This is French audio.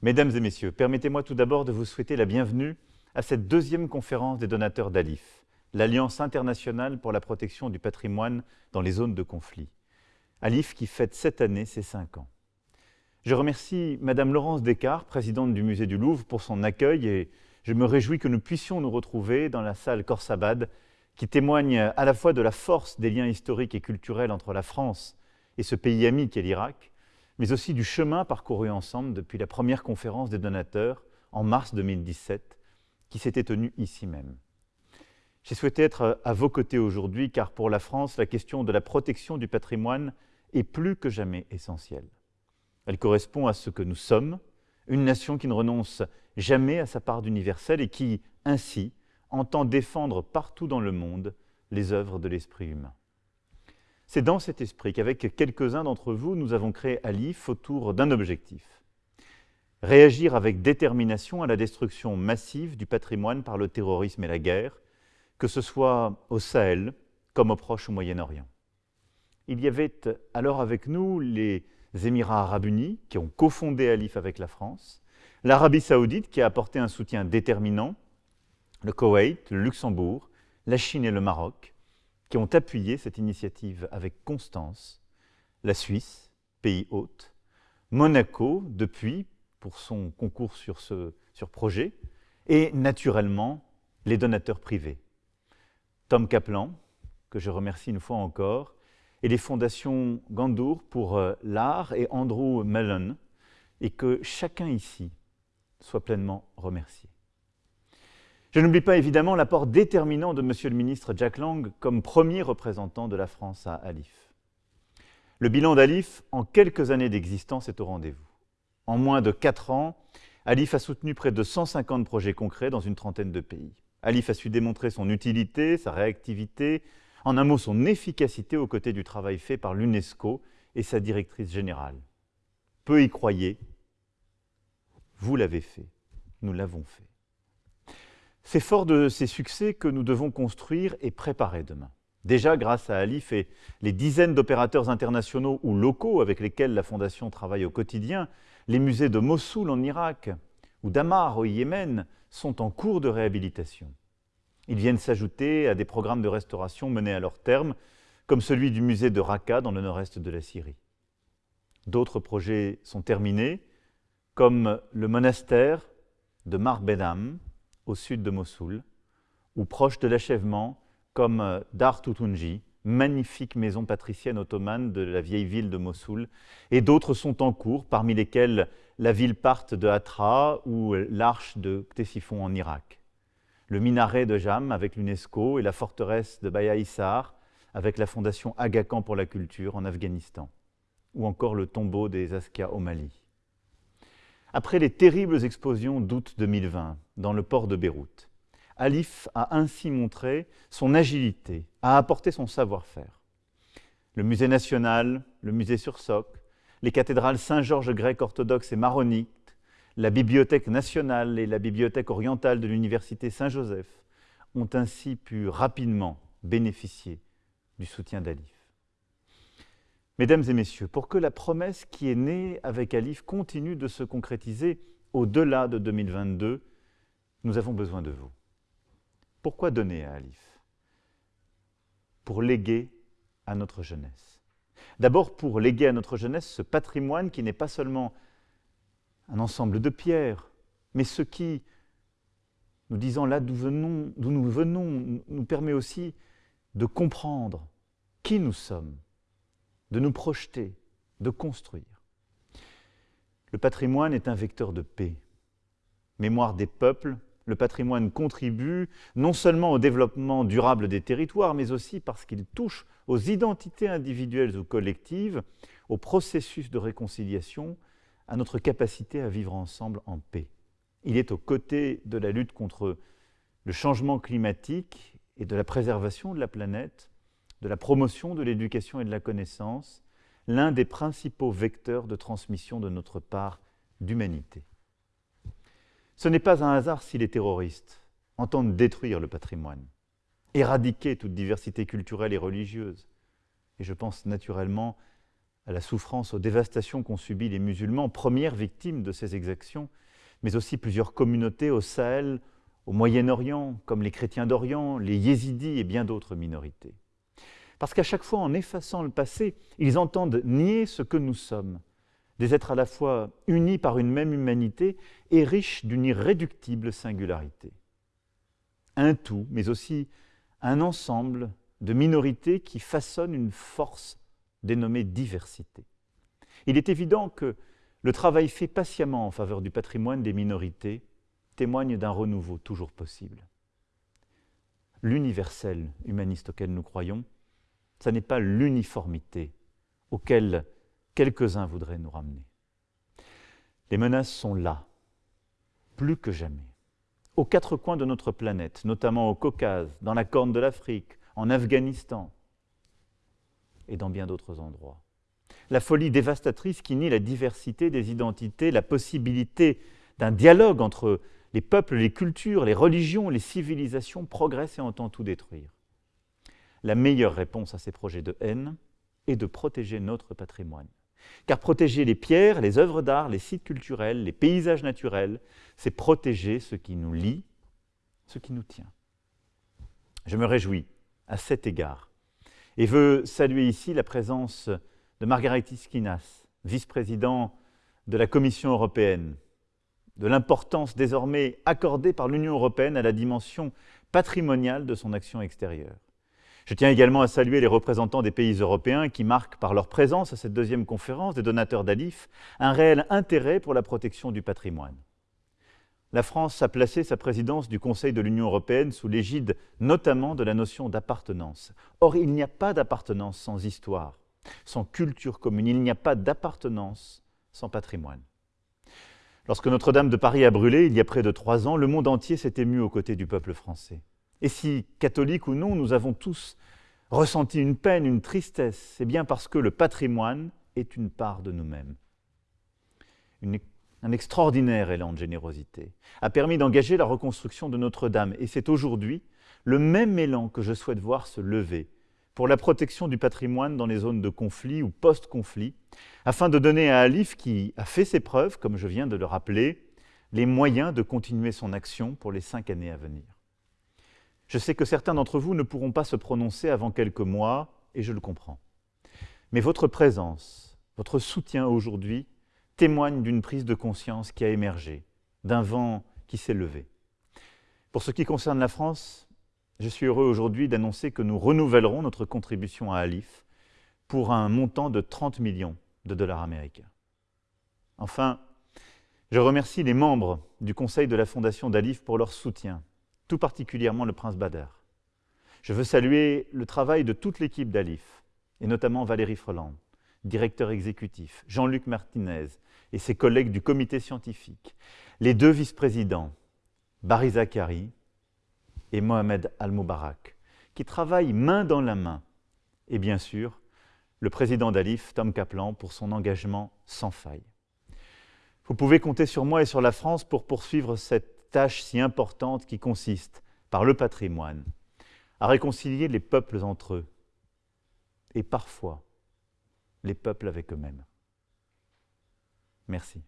Mesdames et messieurs, permettez-moi tout d'abord de vous souhaiter la bienvenue à cette deuxième conférence des donateurs d'ALIF, l'Alliance internationale pour la protection du patrimoine dans les zones de conflit. ALIF qui fête cette année ses cinq ans. Je remercie Madame Laurence Descartes, présidente du musée du Louvre, pour son accueil et je me réjouis que nous puissions nous retrouver dans la salle Korsabad, qui témoigne à la fois de la force des liens historiques et culturels entre la France et ce pays ami qu'est l'Irak, mais aussi du chemin parcouru ensemble depuis la première conférence des donateurs en mars 2017, qui s'était tenue ici même. J'ai souhaité être à vos côtés aujourd'hui car pour la France, la question de la protection du patrimoine est plus que jamais essentielle. Elle correspond à ce que nous sommes, une nation qui ne renonce jamais à sa part d'universel et qui, ainsi, entend défendre partout dans le monde les œuvres de l'esprit humain. C'est dans cet esprit qu'avec quelques-uns d'entre vous, nous avons créé Alif autour d'un objectif. Réagir avec détermination à la destruction massive du patrimoine par le terrorisme et la guerre, que ce soit au Sahel comme au Proche ou Moyen-Orient. Il y avait alors avec nous les Émirats arabes unis qui ont cofondé Alif avec la France, l'Arabie saoudite qui a apporté un soutien déterminant, le Koweït, le Luxembourg, la Chine et le Maroc, qui ont appuyé cette initiative avec constance, la Suisse, pays hôte, Monaco, depuis, pour son concours sur ce projet, et naturellement les donateurs privés. Tom Kaplan, que je remercie une fois encore, et les fondations Gandour pour euh, l'art et Andrew Mellon, et que chacun ici soit pleinement remercié. Je n'oublie pas évidemment l'apport déterminant de Monsieur le ministre Jack Lang comme premier représentant de la France à Alif. Le bilan d'Alif, en quelques années d'existence, est au rendez-vous. En moins de quatre ans, Alif a soutenu près de 150 projets concrets dans une trentaine de pays. Alif a su démontrer son utilité, sa réactivité, en un mot son efficacité aux côtés du travail fait par l'UNESCO et sa directrice générale. Peu y croyez, vous l'avez fait, nous l'avons fait. C'est fort de ces succès que nous devons construire et préparer demain. Déjà, grâce à Alif et les dizaines d'opérateurs internationaux ou locaux avec lesquels la Fondation travaille au quotidien, les musées de Mossoul en Irak ou d'Amar au Yémen sont en cours de réhabilitation. Ils viennent s'ajouter à des programmes de restauration menés à leur terme, comme celui du musée de Raqqa dans le nord-est de la Syrie. D'autres projets sont terminés, comme le monastère de Mar Bedam, au sud de Mossoul, ou proche de l'achèvement, comme euh, Dar Tutunji, magnifique maison patricienne ottomane de la vieille ville de Mossoul, et d'autres sont en cours, parmi lesquels la ville parte de Hatra ou l'arche de Ctésiphon en Irak. Le minaret de Jam avec l'UNESCO et la forteresse de Baya Issar avec la fondation Aga Khan pour la culture en Afghanistan, ou encore le tombeau des Askia au Mali. Après les terribles explosions d'août 2020 dans le port de Beyrouth, Alif a ainsi montré son agilité, a apporté son savoir-faire. Le musée national, le musée sur Soc, les cathédrales Saint-Georges grec orthodoxe et maronite, la bibliothèque nationale et la bibliothèque orientale de l'université Saint-Joseph ont ainsi pu rapidement bénéficier du soutien d'Alif. Mesdames et messieurs, pour que la promesse qui est née avec Alif continue de se concrétiser au-delà de 2022, nous avons besoin de vous. Pourquoi donner à Alif? Pour léguer à notre jeunesse. D'abord pour léguer à notre jeunesse ce patrimoine qui n'est pas seulement un ensemble de pierres, mais ce qui, nous disant là d'où nous venons, nous permet aussi de comprendre qui nous sommes de nous projeter, de construire. Le patrimoine est un vecteur de paix. Mémoire des peuples, le patrimoine contribue non seulement au développement durable des territoires, mais aussi parce qu'il touche aux identités individuelles ou collectives, au processus de réconciliation, à notre capacité à vivre ensemble en paix. Il est aux côtés de la lutte contre le changement climatique et de la préservation de la planète de la promotion de l'éducation et de la connaissance, l'un des principaux vecteurs de transmission de notre part d'humanité. Ce n'est pas un hasard si les terroristes entendent détruire le patrimoine, éradiquer toute diversité culturelle et religieuse. Et je pense naturellement à la souffrance, aux dévastations qu'ont subies les musulmans, premières victimes de ces exactions, mais aussi plusieurs communautés au Sahel, au Moyen-Orient, comme les chrétiens d'Orient, les yézidis et bien d'autres minorités. Parce qu'à chaque fois, en effaçant le passé, ils entendent nier ce que nous sommes, des êtres à la fois unis par une même humanité et riches d'une irréductible singularité. Un tout, mais aussi un ensemble de minorités qui façonnent une force dénommée diversité. Il est évident que le travail fait patiemment en faveur du patrimoine des minorités témoigne d'un renouveau toujours possible. L'universel humaniste auquel nous croyons, ce n'est pas l'uniformité auquel quelques-uns voudraient nous ramener. Les menaces sont là, plus que jamais, aux quatre coins de notre planète, notamment au Caucase, dans la Corne de l'Afrique, en Afghanistan et dans bien d'autres endroits. La folie dévastatrice qui nie la diversité des identités, la possibilité d'un dialogue entre les peuples, les cultures, les religions, les civilisations progresse et entend tout détruire. La meilleure réponse à ces projets de haine est de protéger notre patrimoine. Car protéger les pierres, les œuvres d'art, les sites culturels, les paysages naturels, c'est protéger ce qui nous lie, ce qui nous tient. Je me réjouis à cet égard et veux saluer ici la présence de Margaritis Skinas, vice-président de la Commission européenne, de l'importance désormais accordée par l'Union européenne à la dimension patrimoniale de son action extérieure. Je tiens également à saluer les représentants des pays européens qui marquent par leur présence à cette deuxième conférence des donateurs d'Alif un réel intérêt pour la protection du patrimoine. La France a placé sa présidence du Conseil de l'Union européenne sous l'égide notamment de la notion d'appartenance. Or, il n'y a pas d'appartenance sans histoire, sans culture commune, il n'y a pas d'appartenance sans patrimoine. Lorsque Notre-Dame de Paris a brûlé, il y a près de trois ans, le monde entier s'est ému aux côtés du peuple français. Et si, catholiques ou non, nous avons tous ressenti une peine, une tristesse, c'est bien parce que le patrimoine est une part de nous-mêmes. un extraordinaire élan de générosité a permis d'engager la reconstruction de Notre-Dame. Et c'est aujourd'hui le même élan que je souhaite voir se lever pour la protection du patrimoine dans les zones de conflit ou post-conflit, afin de donner à Alif, qui a fait ses preuves, comme je viens de le rappeler, les moyens de continuer son action pour les cinq années à venir. Je sais que certains d'entre vous ne pourront pas se prononcer avant quelques mois, et je le comprends. Mais votre présence, votre soutien aujourd'hui témoigne d'une prise de conscience qui a émergé, d'un vent qui s'est levé. Pour ce qui concerne la France, je suis heureux aujourd'hui d'annoncer que nous renouvellerons notre contribution à Alif pour un montant de 30 millions de dollars américains. Enfin, je remercie les membres du conseil de la Fondation d'Alif pour leur soutien tout particulièrement le prince Bader. Je veux saluer le travail de toute l'équipe d'Alif, et notamment Valérie Freland, directeur exécutif, Jean-Luc Martinez et ses collègues du comité scientifique, les deux vice-présidents, Barry Zakari et Mohamed Al-Moubarak, qui travaillent main dans la main, et bien sûr, le président d'Alif, Tom Kaplan, pour son engagement sans faille. Vous pouvez compter sur moi et sur la France pour poursuivre tâche si importante qui consiste, par le patrimoine, à réconcilier les peuples entre eux et parfois les peuples avec eux-mêmes. Merci.